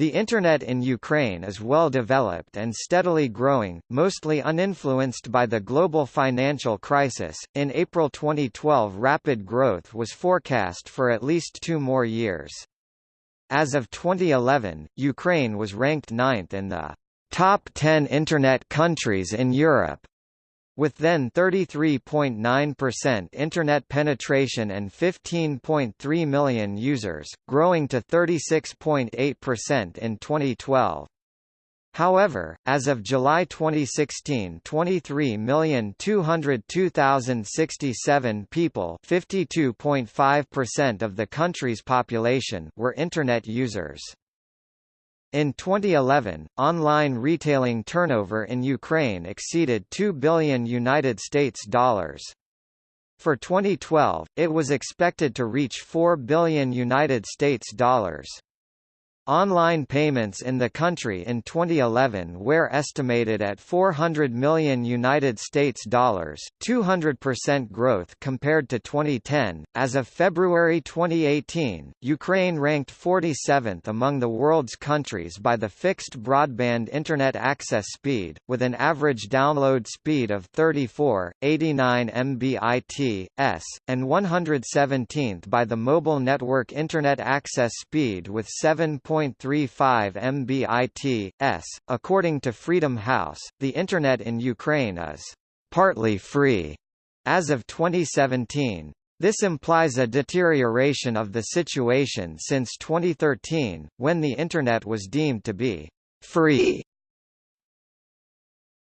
The Internet in Ukraine is well developed and steadily growing, mostly uninfluenced by the global financial crisis. In April 2012, rapid growth was forecast for at least two more years. As of 2011, Ukraine was ranked ninth in the top 10 Internet countries in Europe with then 33.9% internet penetration and 15.3 million users, growing to 36.8% in 2012. However, as of July 2016 23,202,067 people 52.5% of the country's population were Internet users. In 2011, online retailing turnover in Ukraine exceeded 2 billion United States dollars. For 2012, it was expected to reach 4 billion United States dollars. Online payments in the country in 2011 were estimated at 400 million United States dollars, 200% growth compared to 2010. As of February 2018, Ukraine ranked 47th among the world's countries by the fixed broadband internet access speed, with an average download speed of 34, 89 Mbit/s, and 117th by the mobile network internet access speed with 7. 1.35 Mbit/s. According to Freedom House, the Internet in Ukraine is partly free as of 2017. This implies a deterioration of the situation since 2013, when the Internet was deemed to be free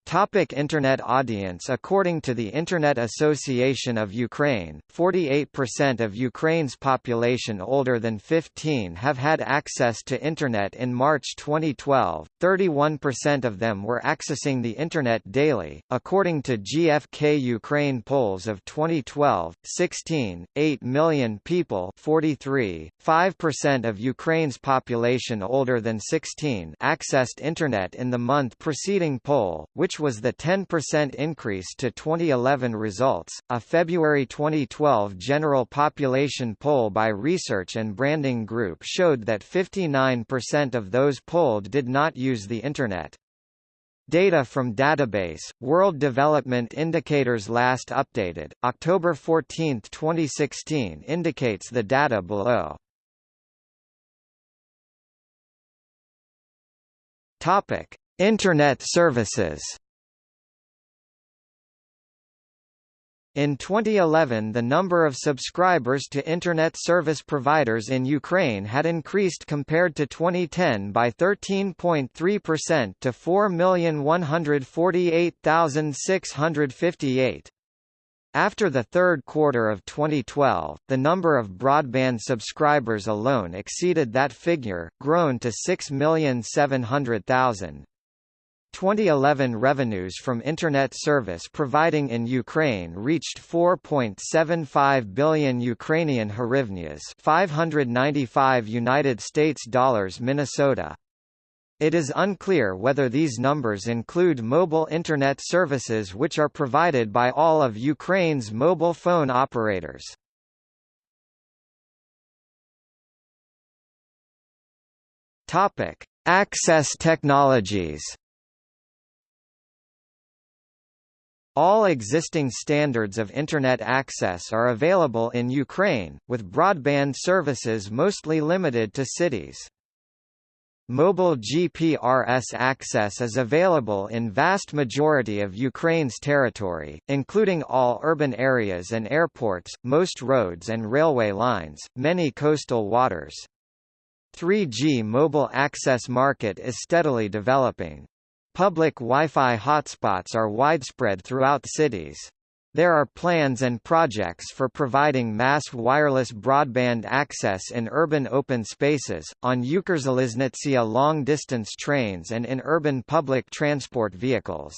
Topic Internet audience According to the Internet Association of Ukraine, 48% of Ukraine's population older than 15 have had access to Internet in March 2012, 31% of them were accessing the Internet daily. According to GfK Ukraine polls of 2012, 16, 8 million people 43, 5% of Ukraine's population older than 16 accessed Internet in the month preceding poll, which which was the 10% increase to 2011 results. A February 2012 general population poll by Research and Branding Group showed that 59% of those polled did not use the Internet. Data from database, World Development Indicators last updated, October 14, 2016 indicates the data below. Internet services. In 2011 the number of subscribers to Internet service providers in Ukraine had increased compared to 2010 by 13.3% to 4,148,658. After the third quarter of 2012, the number of broadband subscribers alone exceeded that figure, grown to 6,700,000. 2011 revenues from Internet service providing in Ukraine reached 4.75 billion Ukrainian hryvnias 595 United States dollars Minnesota. It is unclear whether these numbers include mobile Internet services which are provided by all of Ukraine's mobile phone operators. Topic: Access technologies All existing standards of Internet access are available in Ukraine, with broadband services mostly limited to cities. Mobile GPRS access is available in vast majority of Ukraine's territory, including all urban areas and airports, most roads and railway lines, many coastal waters. 3G mobile access market is steadily developing. Public Wi-Fi hotspots are widespread throughout cities. There are plans and projects for providing mass wireless broadband access in urban open spaces, on Ukrzaliznytsia long-distance trains and in urban public transport vehicles.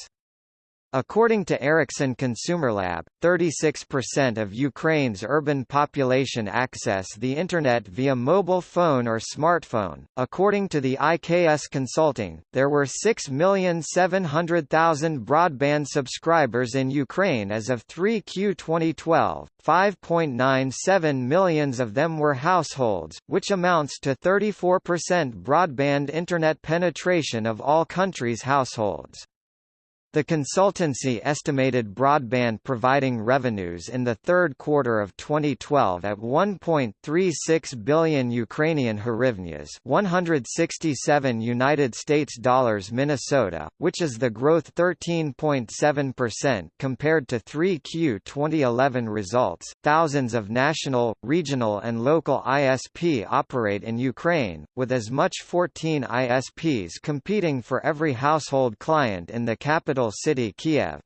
According to Ericsson ConsumerLab, 36% of Ukraine's urban population access the Internet via mobile phone or smartphone. According to the IKS Consulting, there were 6,700,000 broadband subscribers in Ukraine as of 3Q 2012, 5.97 millions of them were households, which amounts to 34% broadband Internet penetration of all countries' households. The consultancy estimated broadband providing revenues in the third quarter of 2012 at 1.36 billion Ukrainian hryvnias, 167 United States dollars Minnesota, which is the growth 13.7% compared to 3Q 2011 results. Thousands of national, regional and local ISP operate in Ukraine, with as much 14 ISPs competing for every household client in the capital city Kiev.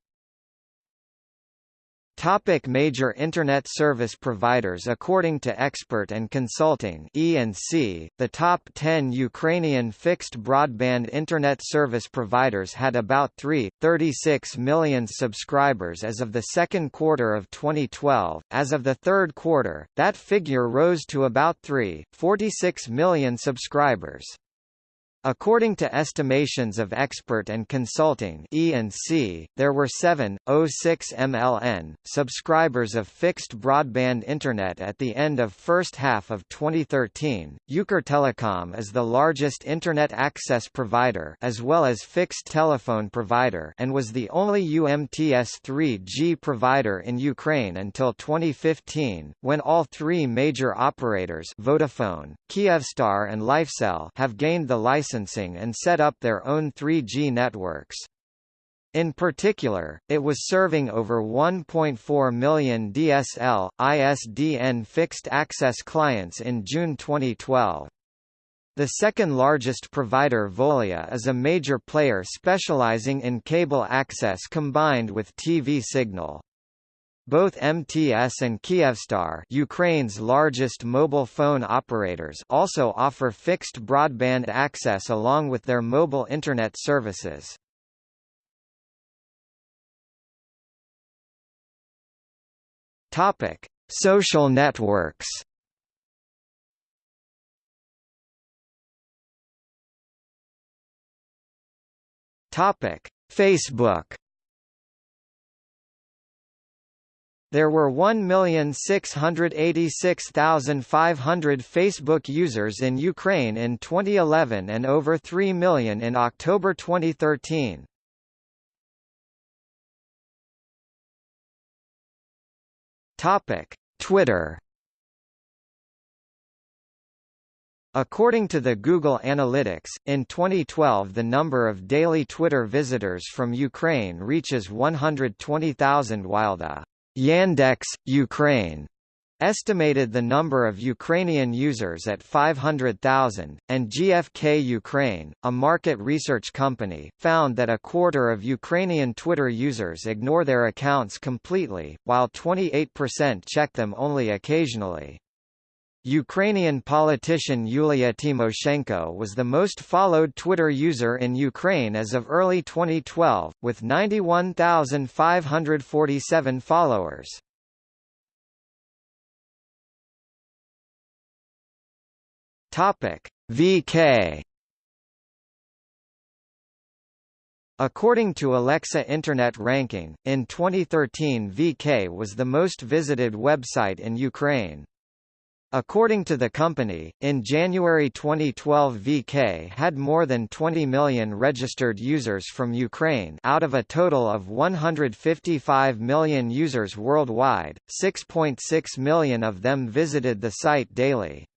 Topic major Internet service providers According to Expert and Consulting E&C, the top 10 Ukrainian fixed broadband Internet service providers had about 3.36 million subscribers as of the second quarter of 2012. As of the third quarter, that figure rose to about 3.46 million subscribers. According to estimations of Expert and Consulting (E&C), there were 7.06 MLN subscribers of fixed broadband internet at the end of first half of 2013. Ukrtelecom is the largest internet access provider as well as fixed telephone provider and was the only UMTS 3G provider in Ukraine until 2015, when all three major operators Vodafone, Kyivstar and Lifecell have gained the license licensing and set up their own 3G networks. In particular, it was serving over 1.4 million DSL, ISDN fixed-access clients in June 2012. The second largest provider Volia is a major player specializing in cable access combined with TV signal. Both MTS and Kyivstar Ukraine's largest mobile phone operators also offer fixed broadband access along with their mobile Internet services. Topic. Social networks Topic: Facebook There were 1,686,500 Facebook users in Ukraine in 2011 and over 3 million in October 2013. Topic: Twitter According to the Google Analytics, in 2012 the number of daily Twitter visitors from Ukraine reaches 120,000 while the Yandex, Ukraine estimated the number of Ukrainian users at 500,000, and GfK Ukraine, a market research company, found that a quarter of Ukrainian Twitter users ignore their accounts completely, while 28% check them only occasionally. Ukrainian politician Yulia Tymoshenko was the most followed Twitter user in Ukraine as of early 2012, with 91,547 followers. VK According to Alexa Internet Ranking, in 2013 VK was the most visited website in Ukraine. According to the company, in January 2012 VK had more than 20 million registered users from Ukraine out of a total of 155 million users worldwide, 6.6 million of them visited the site daily.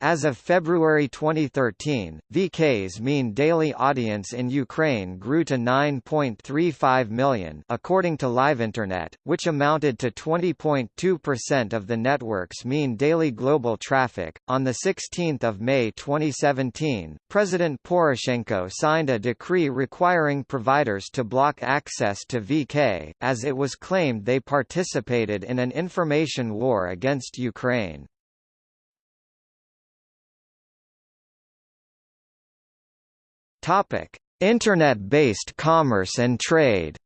As of February 2013, VK's mean daily audience in Ukraine grew to 9.35 million according to LiveInternet, which amounted to 20.2% of the network's mean daily global traffic. On the 16th of May 2017, President Poroshenko signed a decree requiring providers to block access to VK, as it was claimed they participated in an information war against Ukraine. Topic: Internet-based commerce and trade.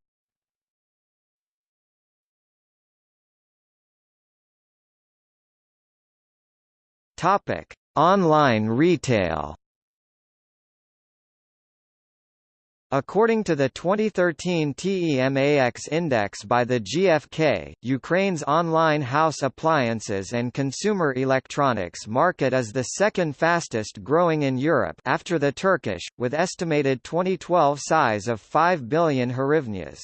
Topic: Online retail. According to the 2013 TEMAX index by the GfK, Ukraine's online house appliances and consumer electronics market is the second fastest growing in Europe after the Turkish, with estimated 2012 size of 5 billion hryvnias.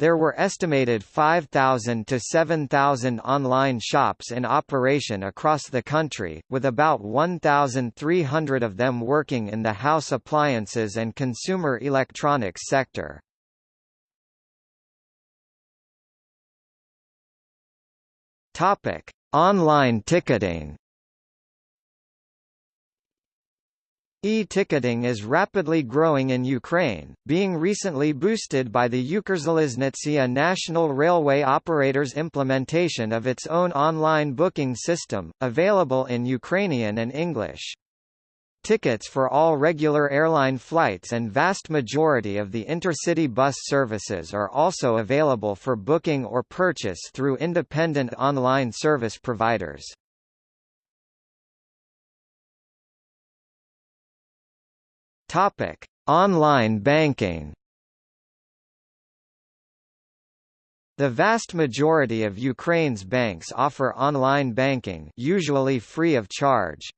There were estimated 5,000 to 7,000 online shops in operation across the country, with about 1,300 of them working in the house appliances and consumer electronics sector. Topic: Online ticketing. E-ticketing is rapidly growing in Ukraine, being recently boosted by the Ukrzaliznytsia national railway operator's implementation of its own online booking system, available in Ukrainian and English. Tickets for all regular airline flights and vast majority of the intercity bus services are also available for booking or purchase through independent online service providers. Topic: Online banking. The vast majority of Ukraine's banks offer online banking, usually free of charge.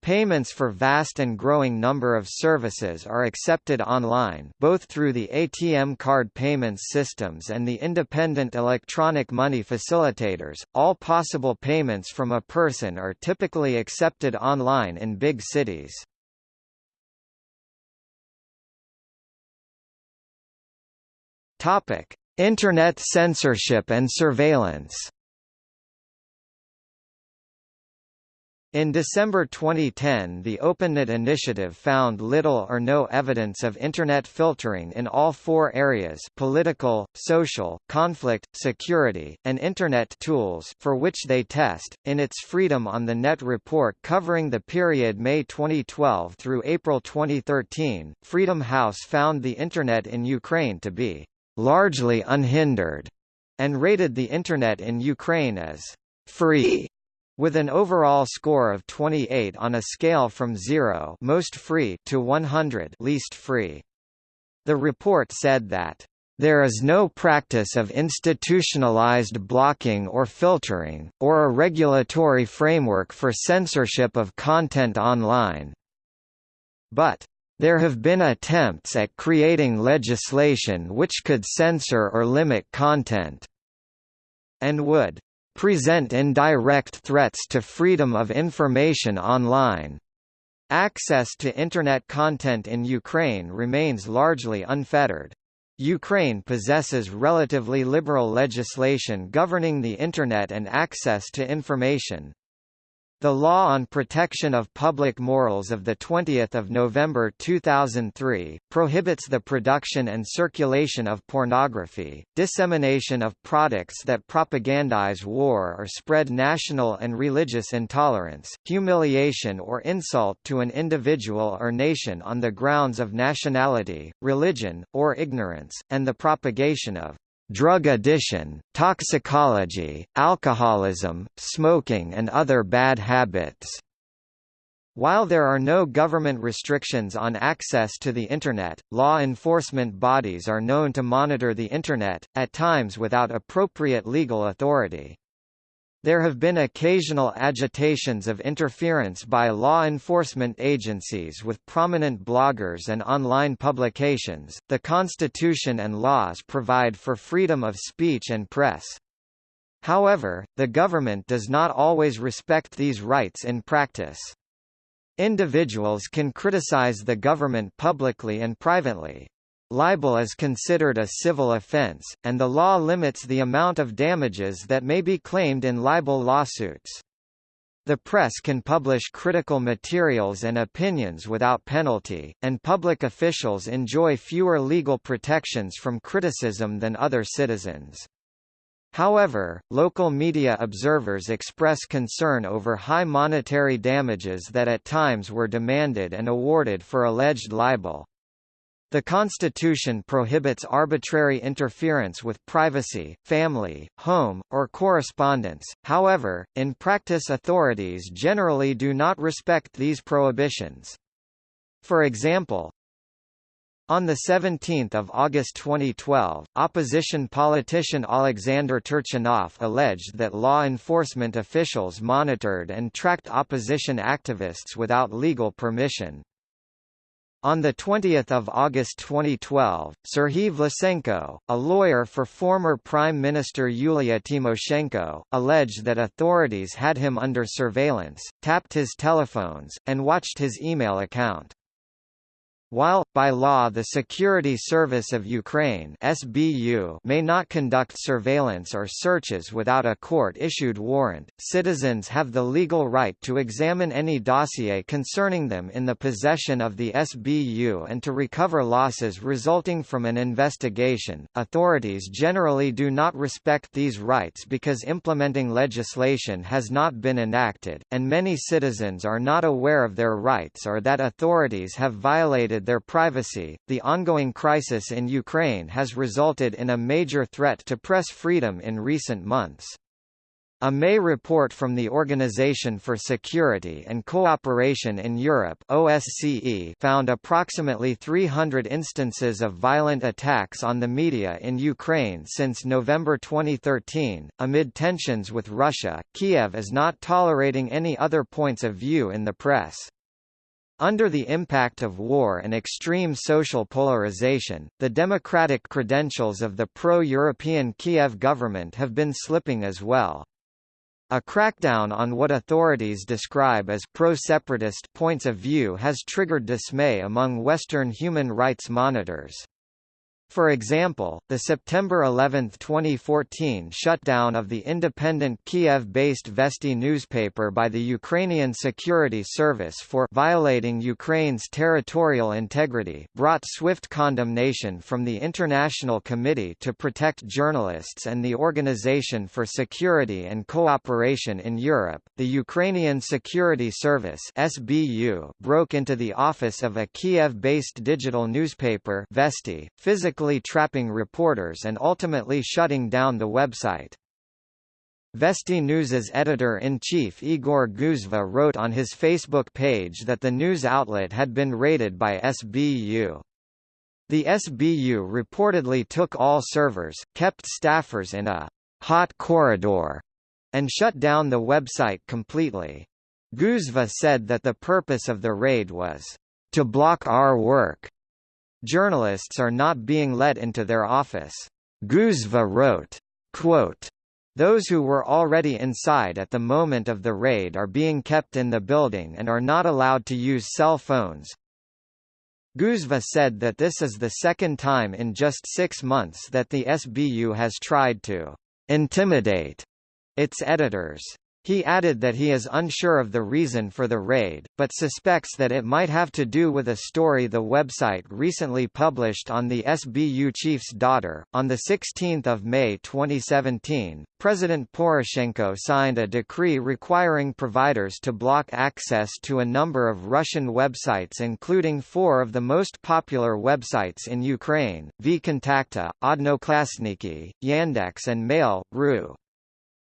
Payments for vast and growing number of services are accepted online both through the ATM card payments systems and the independent electronic money facilitators. All possible payments from a person are typically accepted online in big cities. Topic: Internet censorship and surveillance. In December 2010 the OpenNet initiative found little or no evidence of Internet filtering in all four areas political, social, conflict, security, and Internet tools for which they test. In its Freedom on the Net report covering the period May 2012 through April 2013, Freedom House found the Internet in Ukraine to be largely unhindered, and rated the Internet in Ukraine as free, with an overall score of 28 on a scale from 0 most free to 100 least free. The report said that there is no practice of institutionalized blocking or filtering, or a regulatory framework for censorship of content online. But there have been attempts at creating legislation which could censor or limit content and would present indirect threats to freedom of information online. Access to Internet content in Ukraine remains largely unfettered. Ukraine possesses relatively liberal legislation governing the Internet and access to information. The Law on Protection of Public Morals of 20 November 2003, prohibits the production and circulation of pornography, dissemination of products that propagandize war or spread national and religious intolerance, humiliation or insult to an individual or nation on the grounds of nationality, religion, or ignorance, and the propagation of drug addiction, toxicology, alcoholism, smoking and other bad habits. While there are no government restrictions on access to the Internet, law enforcement bodies are known to monitor the Internet, at times without appropriate legal authority. There have been occasional agitations of interference by law enforcement agencies with prominent bloggers and online publications. The Constitution and laws provide for freedom of speech and press. However, the government does not always respect these rights in practice. Individuals can criticize the government publicly and privately, Libel is considered a civil offense, and the law limits the amount of damages that may be claimed in libel lawsuits. The press can publish critical materials and opinions without penalty, and public officials enjoy fewer legal protections from criticism than other citizens. However, local media observers express concern over high monetary damages that at times were demanded and awarded for alleged libel. The Constitution prohibits arbitrary interference with privacy, family, home, or correspondence, however, in practice authorities generally do not respect these prohibitions. For example, on 17 August 2012, opposition politician Alexander Turchinov alleged that law enforcement officials monitored and tracked opposition activists without legal permission. On 20 August 2012, Serhiy Vlasenko, a lawyer for former Prime Minister Yulia Tymoshenko, alleged that authorities had him under surveillance, tapped his telephones, and watched his email account. While, by law the Security Service of Ukraine SBU may not conduct surveillance or searches without a court-issued warrant, citizens have the legal right to examine any dossier concerning them in the possession of the SBU and to recover losses resulting from an investigation. Authorities generally do not respect these rights because implementing legislation has not been enacted, and many citizens are not aware of their rights or that authorities have their privacy. The ongoing crisis in Ukraine has resulted in a major threat to press freedom in recent months. A May report from the Organization for Security and Cooperation in Europe OSCE found approximately 300 instances of violent attacks on the media in Ukraine since November 2013. Amid tensions with Russia, Kiev is not tolerating any other points of view in the press. Under the impact of war and extreme social polarization, the democratic credentials of the pro-European Kiev government have been slipping as well. A crackdown on what authorities describe as pro-separatist points of view has triggered dismay among Western human rights monitors. For example, the September 11, 2014 shutdown of the independent Kiev-based Vesti newspaper by the Ukrainian Security Service for violating Ukraine's territorial integrity brought swift condemnation from the International Committee to Protect Journalists and the Organization for Security and Cooperation in Europe. The Ukrainian Security Service (SBU) broke into the office of a Kiev-based digital newspaper Vesti, physically physically trapping reporters and ultimately shutting down the website. Vesti News's editor-in-chief Igor Guzva wrote on his Facebook page that the news outlet had been raided by SBU. The SBU reportedly took all servers, kept staffers in a hot corridor, and shut down the website completely. Guzva said that the purpose of the raid was to block our work Journalists are not being let into their office. Guzva wrote, quote, those who were already inside at the moment of the raid are being kept in the building and are not allowed to use cell phones. Guzva said that this is the second time in just six months that the SBU has tried to intimidate its editors. He added that he is unsure of the reason for the raid, but suspects that it might have to do with a story the website recently published on the SBU chief's daughter. On 16 May 2017, President Poroshenko signed a decree requiring providers to block access to a number of Russian websites including four of the most popular websites in Ukraine, vKontakte, Odnoklassniki, Yandex and Mail.ru.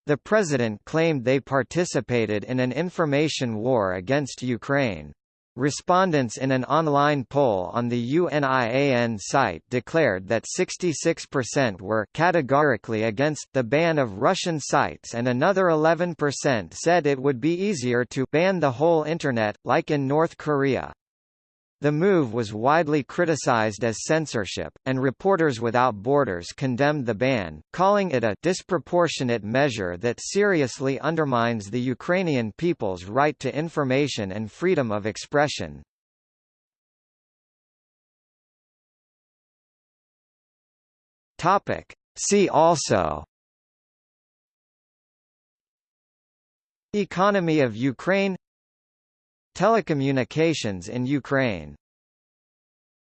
The president claimed they participated in an information war against Ukraine. Respondents in an online poll on the UNIAN site declared that 66% were categorically against the ban of Russian sites and another 11% said it would be easier to ban the whole Internet, like in North Korea. The move was widely criticized as censorship, and Reporters Without Borders condemned the ban, calling it a disproportionate measure that seriously undermines the Ukrainian people's right to information and freedom of expression. Topic. See also Economy of Ukraine Telecommunications in Ukraine